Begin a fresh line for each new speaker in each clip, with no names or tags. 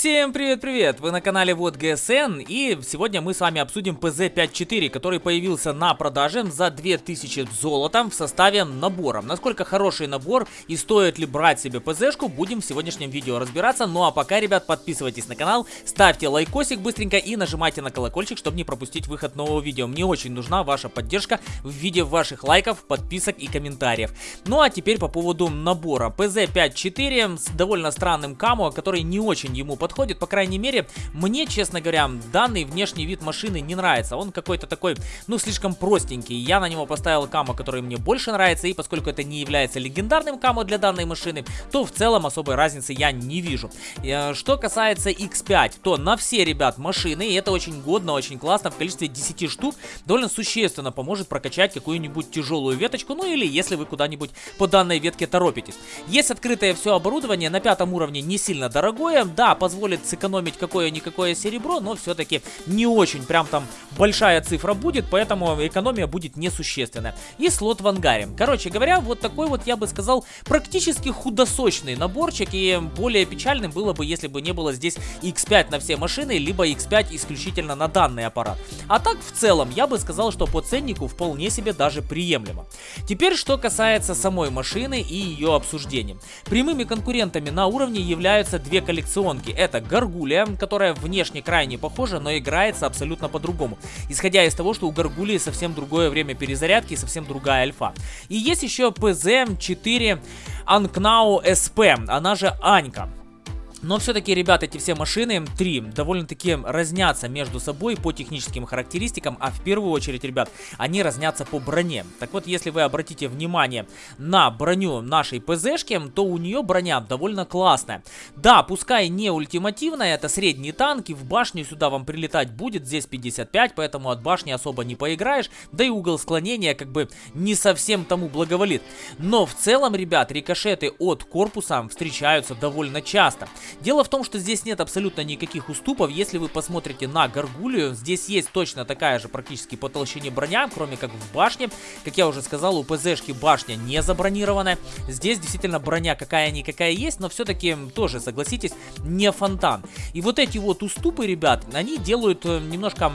Всем привет-привет! Вы на канале Вот ГСН и сегодня мы с вами обсудим PZ54, который появился на продаже за 2000 золотом в составе набора. Насколько хороший набор и стоит ли брать себе ПЗшку, будем в сегодняшнем видео разбираться. Ну а пока, ребят, подписывайтесь на канал, ставьте лайкосик быстренько и нажимайте на колокольчик, чтобы не пропустить выход нового видео. Мне очень нужна ваша поддержка в виде ваших лайков, подписок и комментариев. Ну а теперь по поводу набора. PZ54 с довольно странным камо, который не очень ему подходит. По крайней мере, мне, честно говоря, данный внешний вид машины не нравится. Он какой-то такой, ну, слишком простенький. Я на него поставил камо, который мне больше нравится. И поскольку это не является легендарным камо для данной машины, то в целом особой разницы я не вижу. Э, что касается X5, то на все, ребят, машины, и это очень годно, очень классно, в количестве 10 штук, довольно существенно поможет прокачать какую-нибудь тяжелую веточку, ну или если вы куда-нибудь по данной ветке торопитесь. Есть открытое все оборудование, на пятом уровне не сильно дорогое, да, по позволит сэкономить какое-никакое серебро, но все-таки не очень прям там большая цифра будет, поэтому экономия будет несущественная. И слот в ангаре. Короче говоря, вот такой вот, я бы сказал, практически худосочный наборчик, и более печальным было бы, если бы не было здесь X5 на все машины, либо X5 исключительно на данный аппарат. А так, в целом, я бы сказал, что по ценнику вполне себе даже приемлемо. Теперь, что касается самой машины и ее обсуждения. Прямыми конкурентами на уровне являются две коллекционки это Гаргулия, которая внешне крайне похожа, но играется абсолютно по-другому. Исходя из того, что у Гаргулии совсем другое время перезарядки и совсем другая альфа. И есть еще PZ4 Anknau SP, она же Анька. Но все-таки, ребят, эти все машины, три, довольно-таки разнятся между собой по техническим характеристикам, а в первую очередь, ребят, они разнятся по броне. Так вот, если вы обратите внимание на броню нашей ПЗшки, то у нее броня довольно классная. Да, пускай не ультимативная, это средний танк, и в башню сюда вам прилетать будет, здесь 55, поэтому от башни особо не поиграешь, да и угол склонения как бы не совсем тому благоволит. Но в целом, ребят, рикошеты от корпуса встречаются довольно часто. Дело в том, что здесь нет абсолютно никаких уступов. Если вы посмотрите на Гаргулию, здесь есть точно такая же практически по толщине броня, кроме как в башне. Как я уже сказал, у ПЗшки башня не забронированная. Здесь действительно броня какая-никакая есть, но все-таки тоже, согласитесь, не фонтан. И вот эти вот уступы, ребят, они делают э, немножко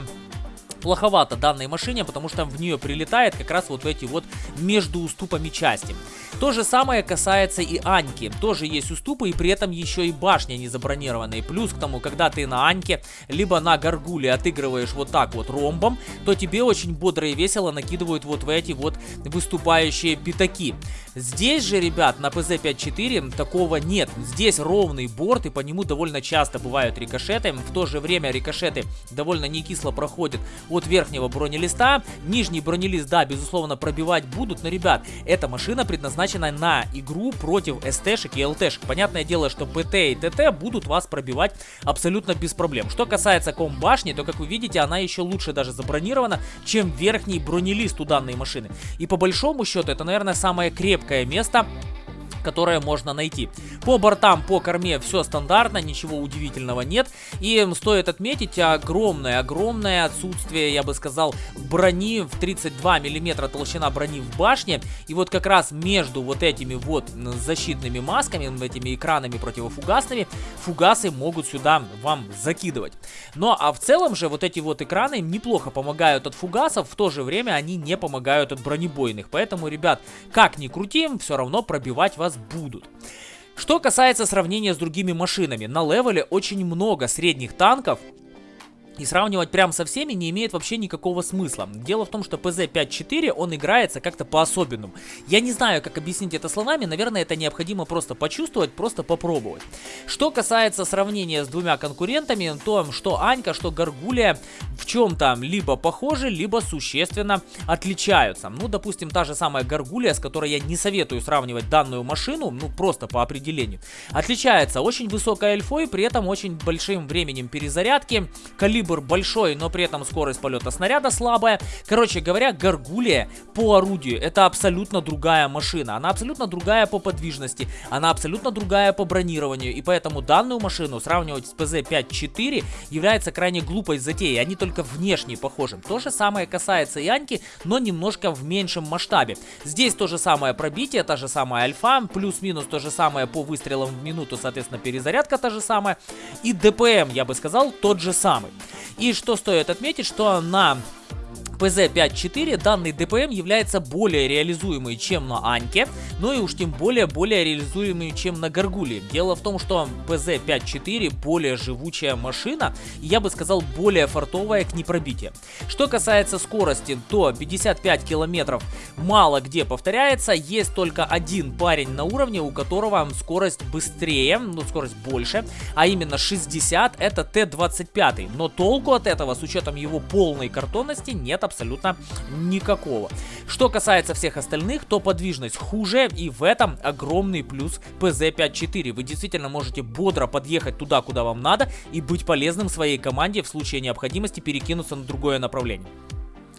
плоховато данной машине, потому что в нее прилетает как раз вот эти вот между уступами части. То же самое касается и Аньки. Тоже есть уступы и при этом еще и башня не забронированная. Плюс к тому, когда ты на Аньке, либо на Гаргуле отыгрываешь вот так вот ромбом, то тебе очень бодро и весело накидывают вот в эти вот выступающие пятаки. Здесь же, ребят, на PZ-54 такого нет. Здесь ровный борт и по нему довольно часто бывают рикошеты. В то же время рикошеты довольно не кисло проходят от верхнего бронелиста. Нижний бронелист, да, безусловно, пробивать будут, но, ребят, эта машина предназначена на игру против СТшек и ЛТшек. Понятное дело, что ПТ и ТТ будут вас пробивать абсолютно без проблем. Что касается комбашни, то, как вы видите, она еще лучше даже забронирована, чем верхний бронелист у данной машины. И по большому счету, это, наверное, самое крепкое место которое можно найти. По бортам, по корме все стандартно, ничего удивительного нет. И стоит отметить огромное-огромное отсутствие, я бы сказал, брони в 32 миллиметра толщина брони в башне. И вот как раз между вот этими вот защитными масками, этими экранами противофугасными, фугасы могут сюда вам закидывать. Ну а в целом же вот эти вот экраны неплохо помогают от фугасов, в то же время они не помогают от бронебойных. Поэтому, ребят, как ни крути, все равно пробивать вас будут. Что касается сравнения с другими машинами, на левеле очень много средних танков, и сравнивать прям со всеми не имеет вообще никакого смысла. Дело в том, что PZ-5.4, он играется как-то по-особенному. Я не знаю, как объяснить это словами, наверное, это необходимо просто почувствовать, просто попробовать. Что касается сравнения с двумя конкурентами, то что Анька, что Гаргулия в чем-то либо похожи, либо существенно отличаются. Ну, допустим, та же самая Гаргулия, с которой я не советую сравнивать данную машину, ну, просто по определению, отличается очень высокой альфой, при этом очень большим временем перезарядки, калибром калибр большой, но при этом скорость полета снаряда слабая. Короче говоря, Гаргулия по орудию это абсолютно другая машина. Она абсолютно другая по подвижности, она абсолютно другая по бронированию. И поэтому данную машину сравнивать с ПЗ-5-4 является крайне глупой затеей. Они только внешне похожи. То же самое касается и Аньки, но немножко в меньшем масштабе. Здесь то же самое пробитие, та же самая альфа, плюс-минус то же самое по выстрелам в минуту, соответственно, перезарядка та же самая. И ДПМ, я бы сказал, тот же самый. И что стоит отметить, что на PZ-5.4 данный ДПМ является более реализуемый, чем на Аньке, но и уж тем более более реализуемый, чем на Гаргуле. Дело в том, что PZ-5.4 более живучая машина, и я бы сказал более фартовая к непробитию. Что касается скорости, то 55 километров мало где повторяется, есть только один парень на уровне, у которого скорость быстрее, ну скорость больше, а именно 60, это Т-25, но толку от этого с учетом его полной картонности нет абсолютно никакого. Что касается всех остальных, то подвижность хуже, и в этом огромный плюс PZ-54. Вы действительно можете бодро подъехать туда, куда вам надо, и быть полезным своей команде в случае необходимости перекинуться на другое направление.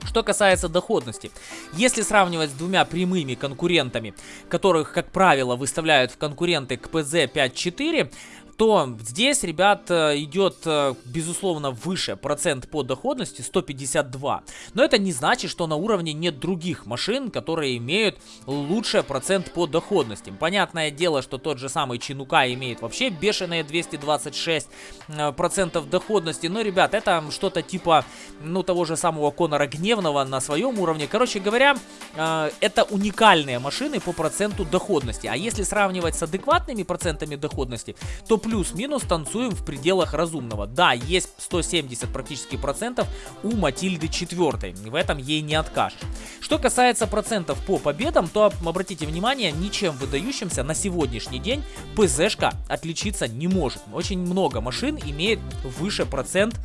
Что касается доходности, если сравнивать с двумя прямыми конкурентами, которых, как правило, выставляют в конкуренты к PZ-54, то здесь, ребят, э, идет, э, безусловно, выше процент по доходности, 152. Но это не значит, что на уровне нет других машин, которые имеют лучший процент по доходности. Понятное дело, что тот же самый Чинука имеет вообще бешеные 226 э, процентов доходности. Но, ребят, это что-то типа, ну, того же самого Конора Гневного на своем уровне. Короче говоря, это уникальные машины по проценту доходности. А если сравнивать с адекватными процентами доходности, то плюс-минус танцуем в пределах разумного. Да, есть 170 практически процентов у Матильды 4, в этом ей не откажешь. Что касается процентов по победам, то обратите внимание, ничем выдающимся на сегодняшний день ПЗшка отличиться не может. Очень много машин имеет выше процент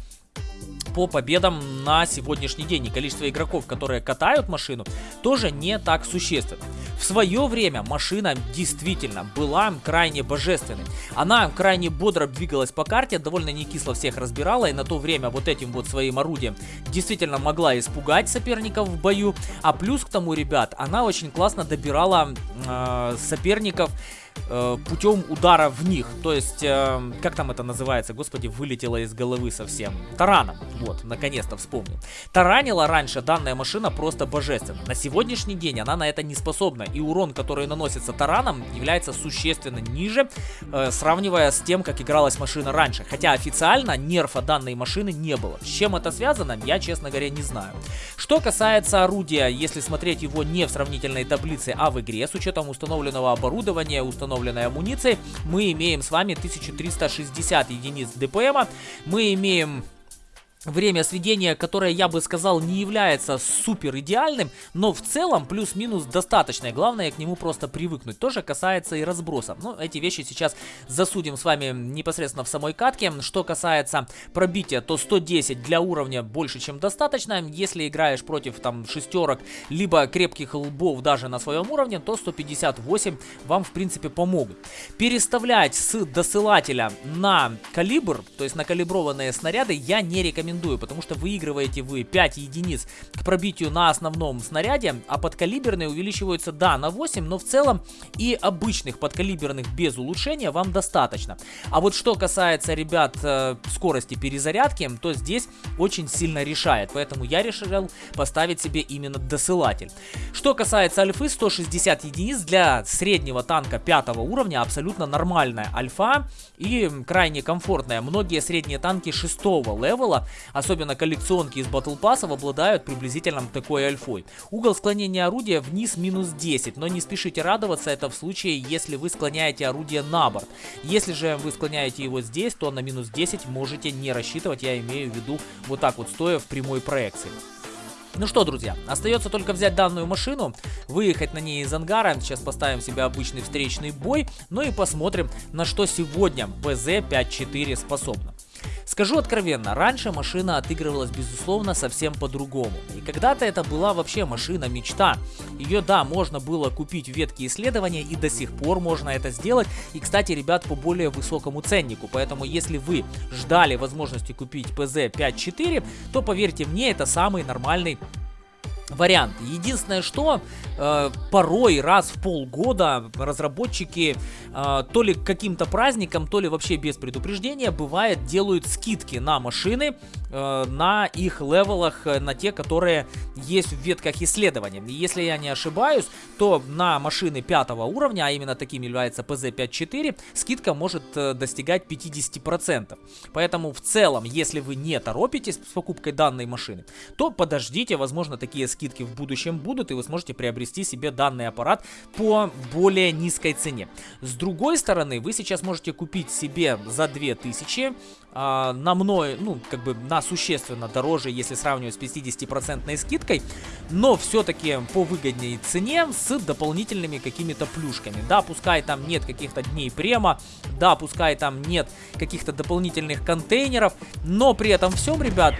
по победам на сегодняшний день. И количество игроков, которые катают машину, тоже не так существенно. В свое время машина действительно была крайне божественной. Она крайне бодро двигалась по карте, довольно не кисло всех разбирала, и на то время вот этим вот своим орудием действительно могла испугать соперников в бою. А плюс к тому, ребят, она очень классно добирала э, соперников э, путем удара в них. То есть, э, как там это называется, господи, вылетело из головы совсем. Тараном, вот, наконец-то вспомнил. Таранила раньше данная машина просто божественно. На сегодняшний день она на это не способна. И урон, который наносится тараном, является существенно ниже, э, сравнивая с тем, как игралась машина раньше. Хотя официально нерфа данной машины не было. С чем это связано, я, честно говоря, не знаю. Что касается орудия, если смотреть его не в сравнительной таблице, а в игре, с учетом установленного оборудования, установленной амуницией, мы имеем с вами 1360 единиц ДПМа, мы имеем Время сведения, которое, я бы сказал, не является супер идеальным, но в целом плюс-минус достаточное. Главное к нему просто привыкнуть. Тоже касается и разброса. Ну, эти вещи сейчас засудим с вами непосредственно в самой катке. Что касается пробития, то 110 для уровня больше, чем достаточно. Если играешь против там шестерок, либо крепких лбов даже на своем уровне, то 158 вам в принципе помогут. Переставлять с досылателя на калибр, то есть на калиброванные снаряды, я не рекомендую рекомендую, потому что выигрываете вы 5 единиц к пробитию на основном снаряде, а подкалиберные увеличиваются, да, на 8, но в целом и обычных подкалиберных без улучшения вам достаточно. А вот что касается, ребят, э, скорости перезарядки, то здесь очень сильно решает, поэтому я решил поставить себе именно досылатель. Что касается альфы, 160 единиц для среднего танка 5 уровня абсолютно нормальная альфа и крайне комфортная. Многие средние танки 6 левела особенно коллекционки из Battle Pass, обладают приблизительно такой альфой. Угол склонения орудия вниз минус 10, но не спешите радоваться, это в случае, если вы склоняете орудие на борт. Если же вы склоняете его здесь, то на минус 10 можете не рассчитывать, я имею в виду вот так вот, стоя в прямой проекции. Ну что, друзья, остается только взять данную машину, выехать на ней из ангара, сейчас поставим себе обычный встречный бой, ну и посмотрим, на что сегодня БЗ-54 способна. Скажу откровенно, раньше машина отыгрывалась, безусловно, совсем по-другому. И когда-то это была вообще машина-мечта. Ее, да, можно было купить в ветке исследования, и до сих пор можно это сделать. И, кстати, ребят, по более высокому ценнику. Поэтому, если вы ждали возможности купить PZ 5.4, то, поверьте мне, это самый нормальный вариант. Единственное, что э, порой раз в полгода разработчики э, то ли каким-то праздником, то ли вообще без предупреждения, бывает, делают скидки на машины, э, на их левелах, э, на те, которые есть в ветках исследования. И если я не ошибаюсь, то на машины пятого уровня, а именно таким является PZ54, скидка может э, достигать 50%. Поэтому в целом, если вы не торопитесь с покупкой данной машины, то подождите, возможно, такие скидки в будущем будут, и вы сможете приобрести себе данный аппарат по более низкой цене. С другой стороны, вы сейчас можете купить себе за 2000 а, на мной, ну, как бы на существенно дороже, если сравнивать с 50% скидкой, но все-таки по выгодней цене с дополнительными какими-то плюшками. Да, пускай там нет каких-то дней према, да, пускай там нет каких-то дополнительных контейнеров, но при этом всем, ребят,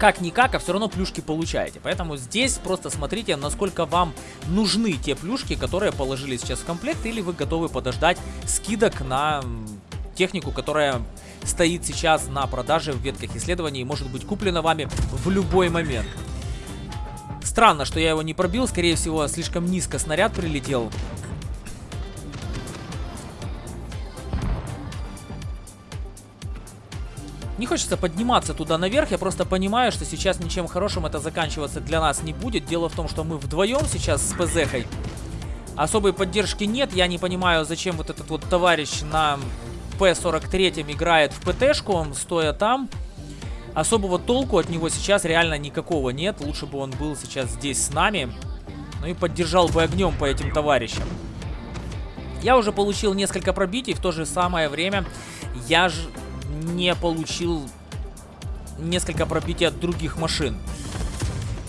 как-никак, а все равно плюшки получаете. Поэтому здесь просто смотрите, насколько вам нужны те плюшки, которые положили сейчас в комплект, или вы готовы подождать скидок на технику, которая стоит сейчас на продаже в ветках исследований и может быть куплена вами в любой момент. Странно, что я его не пробил, скорее всего, слишком низко снаряд прилетел. Не хочется подниматься туда наверх, я просто понимаю, что сейчас ничем хорошим это заканчиваться для нас не будет. Дело в том, что мы вдвоем сейчас с ПЗХой. Особой поддержки нет, я не понимаю, зачем вот этот вот товарищ на П-43 играет в ПТшку, стоя там. Особого толку от него сейчас реально никакого нет. Лучше бы он был сейчас здесь с нами. Ну и поддержал бы огнем по этим товарищам. Я уже получил несколько пробитий. В то же самое время я же не получил несколько пробитий от других машин.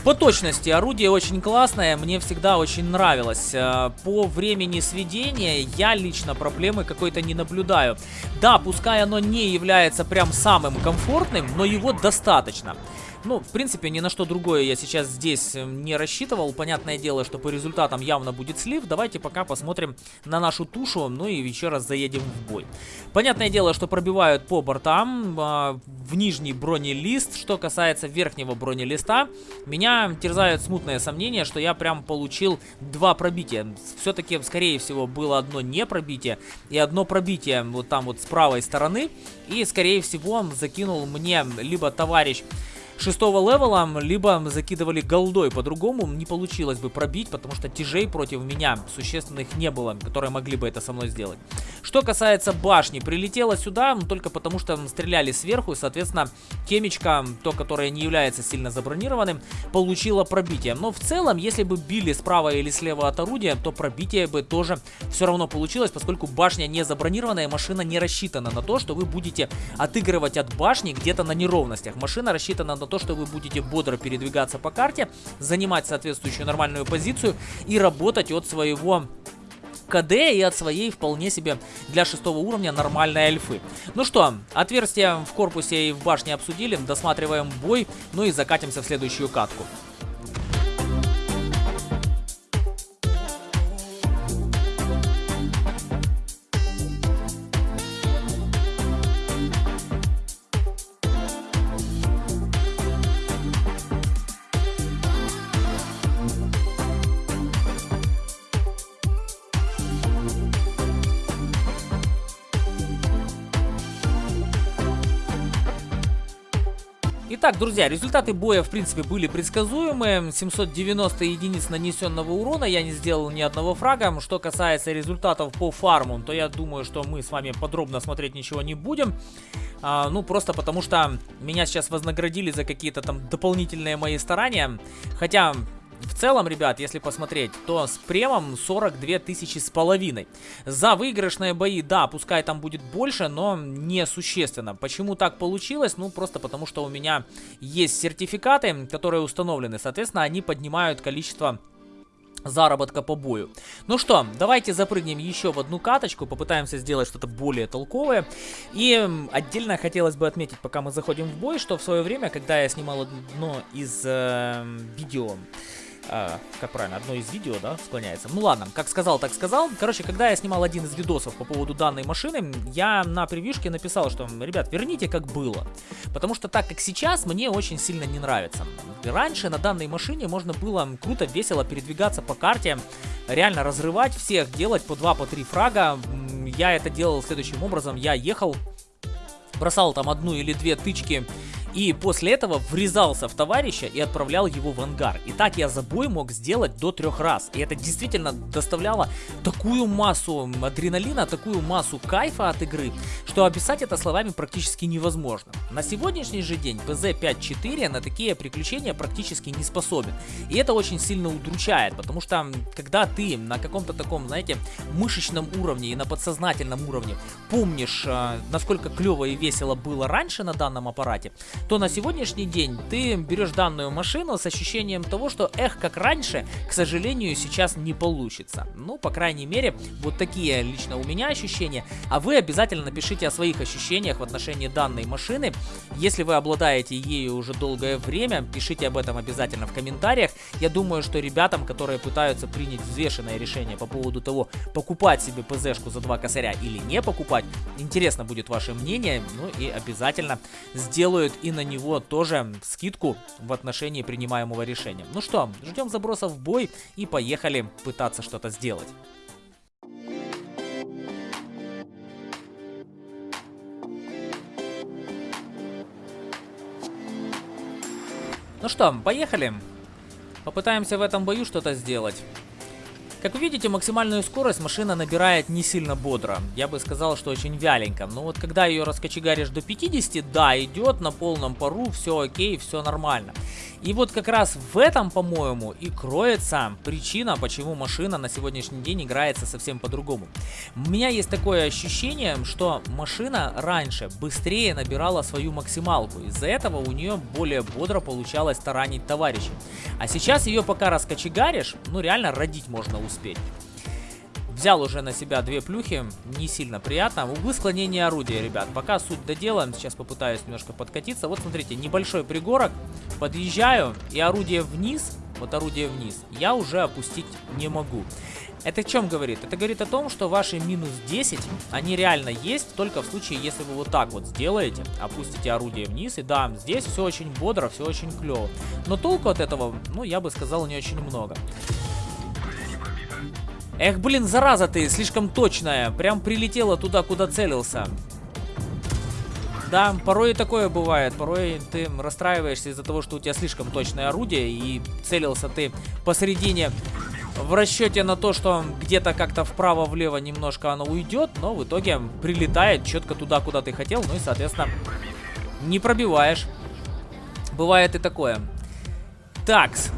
По точности орудие очень классное, мне всегда очень нравилось. Э, по времени сведения я лично проблемы какой-то не наблюдаю. Да, пускай оно не является прям самым комфортным, но его достаточно. Ну, в принципе, ни на что другое я сейчас здесь э, не рассчитывал. Понятное дело, что по результатам явно будет слив. Давайте пока посмотрим на нашу тушу, ну и еще раз заедем в бой. Понятное дело, что пробивают по бортам э, в нижний бронелист. Что касается верхнего бронелиста, меня терзают смутные сомнения, что я прям получил два пробития. Все-таки, скорее всего, было одно не пробитие и одно пробитие вот там вот с правой стороны. И, скорее всего, закинул мне либо товарищ шестого левела, либо закидывали голдой. По-другому не получилось бы пробить, потому что тяжей против меня существенных не было, которые могли бы это со мной сделать. Что касается башни, прилетела сюда только потому, что стреляли сверху, и, соответственно, темечка, то, которое не является сильно забронированным, получила пробитие. Но в целом, если бы били справа или слева от орудия, то пробитие бы тоже все равно получилось, поскольку башня не забронированная, машина не рассчитана на то, что вы будете отыгрывать от башни где-то на неровностях. Машина рассчитана на то, что вы будете бодро передвигаться по карте, занимать соответствующую нормальную позицию и работать от своего КД и от своей вполне себе для шестого уровня нормальной альфы. Ну что, отверстия в корпусе и в башне обсудили, досматриваем бой, ну и закатимся в следующую катку. Итак, друзья, результаты боя, в принципе, были предсказуемые. 790 единиц нанесенного урона, я не сделал ни одного фрага. Что касается результатов по фарму, то я думаю, что мы с вами подробно смотреть ничего не будем. А, ну, просто потому что меня сейчас вознаградили за какие-то там дополнительные мои старания. Хотя в целом, ребят, если посмотреть, то с премом 42 тысячи с половиной. За выигрышные бои, да, пускай там будет больше, но не существенно. Почему так получилось? Ну, просто потому что у меня есть сертификаты, которые установлены. Соответственно, они поднимают количество заработка по бою. Ну что, давайте запрыгнем еще в одну каточку, попытаемся сделать что-то более толковое. И отдельно хотелось бы отметить, пока мы заходим в бой, что в свое время, когда я снимал одно из э, видео э, как правильно, одно из видео, да, склоняется. Ну ладно, как сказал, так сказал. Короче, когда я снимал один из видосов по поводу данной машины, я на превьюшке написал, что, ребят, верните как было. Потому что так как сейчас, мне очень сильно не нравится. Раньше на данной машине можно было круто, весело передвигаться по карте, реально разрывать всех, делать по 2, по 3 фрага. Я это делал следующим образом. Я ехал, бросал там одну или две тычки и после этого врезался в товарища и отправлял его в ангар. И так я за бой мог сделать до трех раз. И это действительно доставляло такую массу адреналина, такую массу кайфа от игры, что описать это словами практически невозможно. На сегодняшний же день PZ5.4 на такие приключения практически не способен. И это очень сильно удручает, потому что когда ты на каком-то таком, знаете, мышечном уровне и на подсознательном уровне помнишь, а, насколько клево и весело было раньше на данном аппарате, то на сегодняшний день ты берешь данную машину с ощущением того, что эх, как раньше, к сожалению, сейчас не получится. Ну, по крайней мере, вот такие лично у меня ощущения. А вы обязательно напишите о своих ощущениях в отношении данной машины. Если вы обладаете ею уже долгое время, пишите об этом обязательно в комментариях. Я думаю, что ребятам, которые пытаются принять взвешенное решение по поводу того, покупать себе ПЗшку за два косаря или не покупать, интересно будет ваше мнение. Ну и обязательно сделают и на него тоже скидку в отношении принимаемого решения. Ну что, ждем забросов в бой и поехали пытаться что-то сделать. Ну что, поехали. Попытаемся в этом бою что-то сделать. Как вы видите, максимальную скорость машина набирает не сильно бодро. Я бы сказал, что очень вяленько. Но вот когда ее раскочегаришь до 50, да, идет на полном пару, все окей, все нормально. И вот как раз в этом, по-моему, и кроется причина, почему машина на сегодняшний день играется совсем по-другому. У меня есть такое ощущение, что машина раньше быстрее набирала свою максималку. Из-за этого у нее более бодро получалось таранить товарищей. А сейчас ее пока раскочегаришь, ну реально родить можно успеть. Взял уже на себя две плюхи, не сильно приятно. Углы склонения орудия, ребят. Пока суть доделаем, сейчас попытаюсь немножко подкатиться. Вот смотрите, небольшой пригорок. Подъезжаю, и орудие вниз, вот орудие вниз, я уже опустить не могу. Это о чем говорит? Это говорит о том, что ваши минус 10, они реально есть, только в случае, если вы вот так вот сделаете, опустите орудие вниз, и да, здесь все очень бодро, все очень клево. Но толку от этого, ну, я бы сказал, не очень много. Эх, блин, зараза ты, слишком точная. Прям прилетела туда, куда целился. Да, порой и такое бывает. Порой ты расстраиваешься из-за того, что у тебя слишком точное орудие, и целился ты посередине в расчете на то, что где-то как-то вправо-влево немножко оно уйдет, но в итоге прилетает четко туда, куда ты хотел, ну и, соответственно, не пробиваешь. Бывает и такое. Такс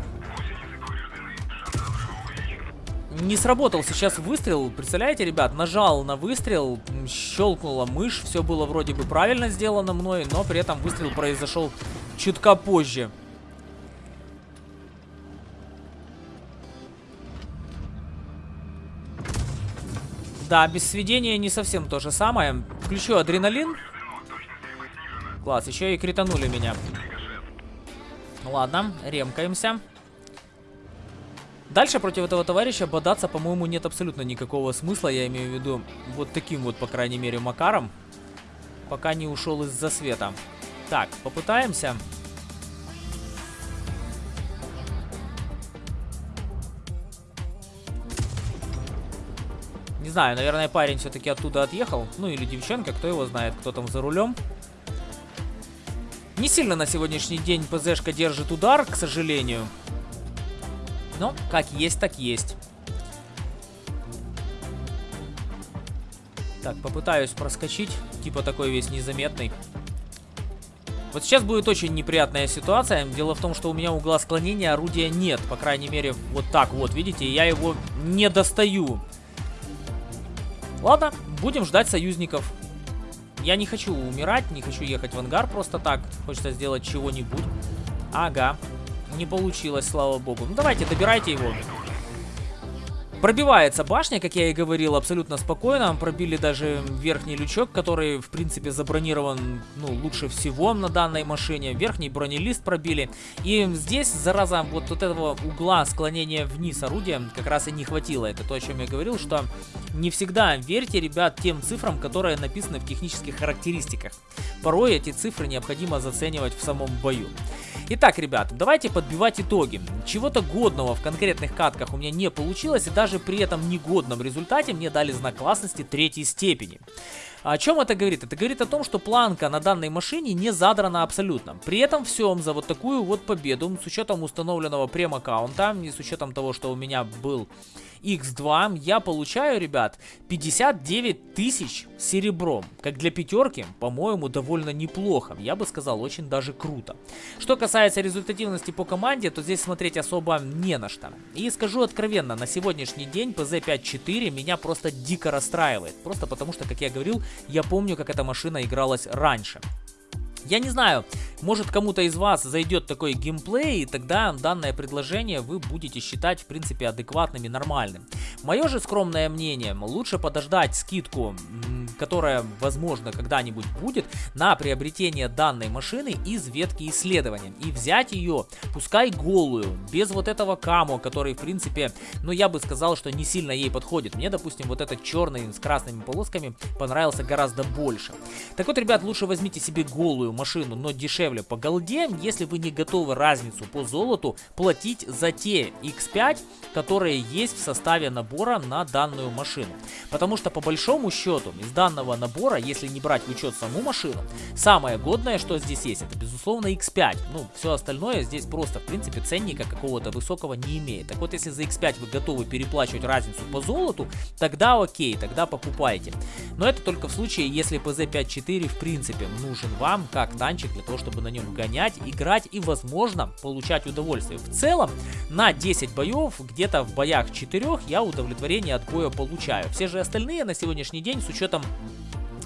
не сработал сейчас выстрел. Представляете, ребят, нажал на выстрел, щелкнула мышь, все было вроде бы правильно сделано мной, но при этом выстрел произошел чутка позже. Да, без сведения не совсем то же самое. Включу адреналин. Класс, еще и кританули меня. Ладно, ремкаемся. Дальше против этого товарища бодаться, по-моему, нет абсолютно никакого смысла. Я имею в виду вот таким вот, по крайней мере, макаром. Пока не ушел из-за света. Так, попытаемся. Не знаю, наверное, парень все-таки оттуда отъехал. Ну, или девчонка, кто его знает, кто там за рулем. Не сильно на сегодняшний день ПЗшка держит удар, к сожалению. Но как есть, так есть. Так, попытаюсь проскочить. Типа такой весь незаметный. Вот сейчас будет очень неприятная ситуация. Дело в том, что у меня угла склонения орудия нет. По крайней мере, вот так вот, видите, я его не достаю. Ладно, будем ждать союзников. Я не хочу умирать, не хочу ехать в ангар просто так. Хочется сделать чего-нибудь. Ага. Не получилось, слава богу. Ну давайте, добирайте его. Пробивается башня, как я и говорил, абсолютно спокойно. Пробили даже верхний лючок, который, в принципе, забронирован, ну, лучше всего на данной машине. Верхний бронелист пробили. И здесь, зараза, вот, вот этого угла склонения вниз орудия как раз и не хватило. Это то, о чем я говорил, что не всегда верьте, ребят, тем цифрам, которые написаны в технических характеристиках. Порой эти цифры необходимо заценивать в самом бою. Итак, ребят, давайте подбивать итоги. Чего-то годного в конкретных катках у меня не получилось, и даже при этом негодном результате мне дали знак классности третьей степени. О чем это говорит? Это говорит о том, что планка на данной машине не задрана абсолютно. При этом всем за вот такую вот победу, с учетом установленного прем-аккаунта и с учетом того, что у меня был X2, я получаю, ребят, 59 тысяч серебром. Как для пятерки, по-моему, довольно неплохо. Я бы сказал, очень даже круто. Что касается результативности по команде, то здесь смотреть особо не на что. И скажу откровенно, на сегодняшний день PZ5-4 меня просто дико расстраивает. Просто потому что, как я говорил, я помню, как эта машина игралась раньше. Я не знаю, может кому-то из вас зайдет такой геймплей, и тогда данное предложение вы будете считать в принципе адекватным и нормальным. Мое же скромное мнение, лучше подождать скидку, которая возможно когда-нибудь будет, на приобретение данной машины из ветки исследования. И взять ее, пускай голую, без вот этого камо, который в принципе, ну я бы сказал, что не сильно ей подходит. Мне, допустим, вот этот черный с красными полосками понравился гораздо больше. Так вот, ребят, лучше возьмите себе голую машину, но дешевле по голде, если вы не готовы разницу по золоту платить за те X5, которые есть в составе набора на данную машину. Потому что по большому счету из данного набора, если не брать в учет саму машину, самое годное, что здесь есть, это безусловно X5. Ну, все остальное здесь просто, в принципе, ценника какого-то высокого не имеет. Так вот, если за X5 вы готовы переплачивать разницу по золоту, тогда окей, тогда покупайте. Но это только в случае, если PZ5-4 в принципе нужен вам как танчик для того, чтобы на нем гонять, играть и, возможно, получать удовольствие. В целом, на 10 боев, где-то в боях 4 я удовлетворение от боя получаю. Все же остальные на сегодняшний день, с учетом Thank you.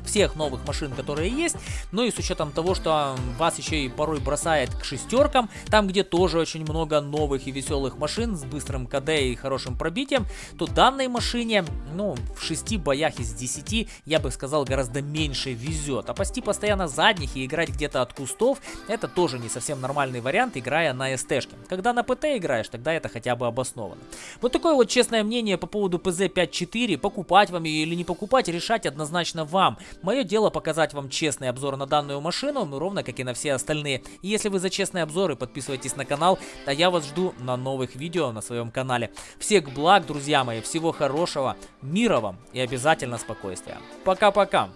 Всех новых машин, которые есть. Ну и с учетом того, что вас еще и порой бросает к шестеркам, там где тоже очень много новых и веселых машин с быстрым КД и хорошим пробитием, то данной машине, ну, в 6 боях из 10, я бы сказал, гораздо меньше везет. А пасти постоянно задних и играть где-то от кустов, это тоже не совсем нормальный вариант, играя на СТшке. Когда на ПТ играешь, тогда это хотя бы обосновано. Вот такое вот честное мнение по поводу ПЗ-54, покупать вам ее или не покупать, решать однозначно вам. Мое дело показать вам честный обзор на данную машину, ну, ровно как и на все остальные. И если вы за честные обзоры, подписывайтесь на канал, а я вас жду на новых видео на своем канале. Всех благ, друзья мои, всего хорошего, мира вам и обязательно спокойствия. Пока-пока!